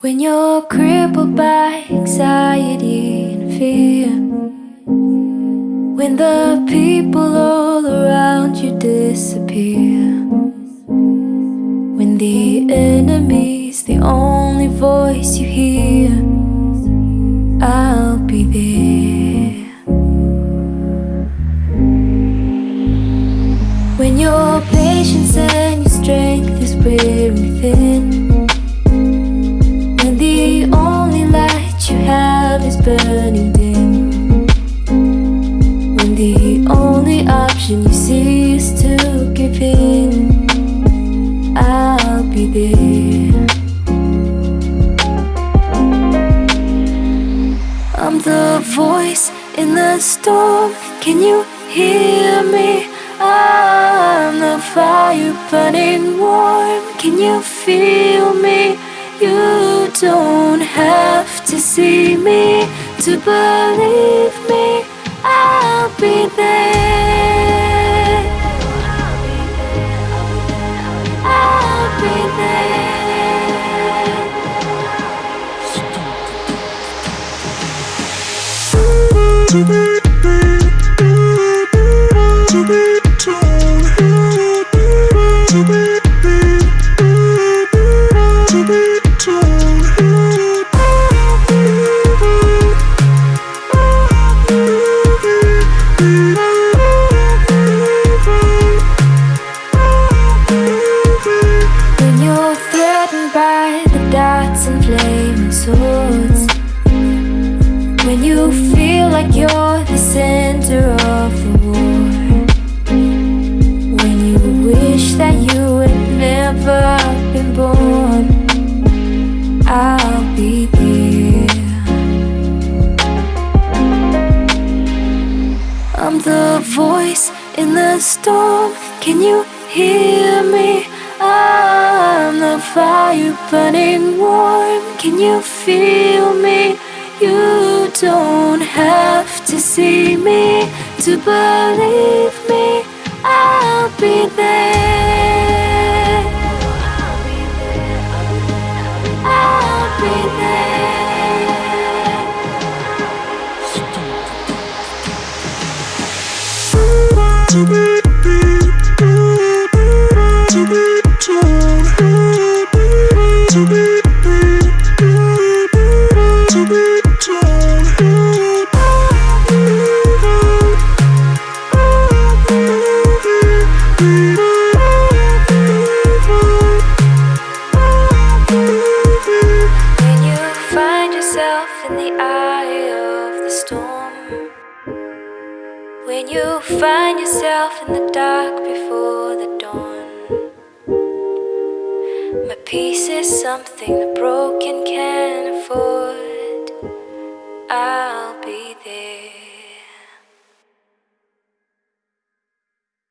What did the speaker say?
When you're crippled by anxiety and fear When the people all around you disappear When the enemy's the only voice you hear I'll be there. When your patience and your strength is wearing thin option you cease to give in. I'll be there. I'm the voice in the storm. Can you hear me? I'm the fire burning warm. Can you feel me? You don't have to see me to believe me. I'll be there To be, to be told, to be, to be When you're threatened by the darts and flaming swords. When you feel like you're the center of the war When you wish that you had never been born I'll be there I'm the voice in the storm. Can you hear me? I'm the fire burning warm. Can you feel me? You don't have to see me to believe me. I'll be there. I'll be there. To be, to when you find yourself in the dark before the dawn, my peace is something the broken can afford. I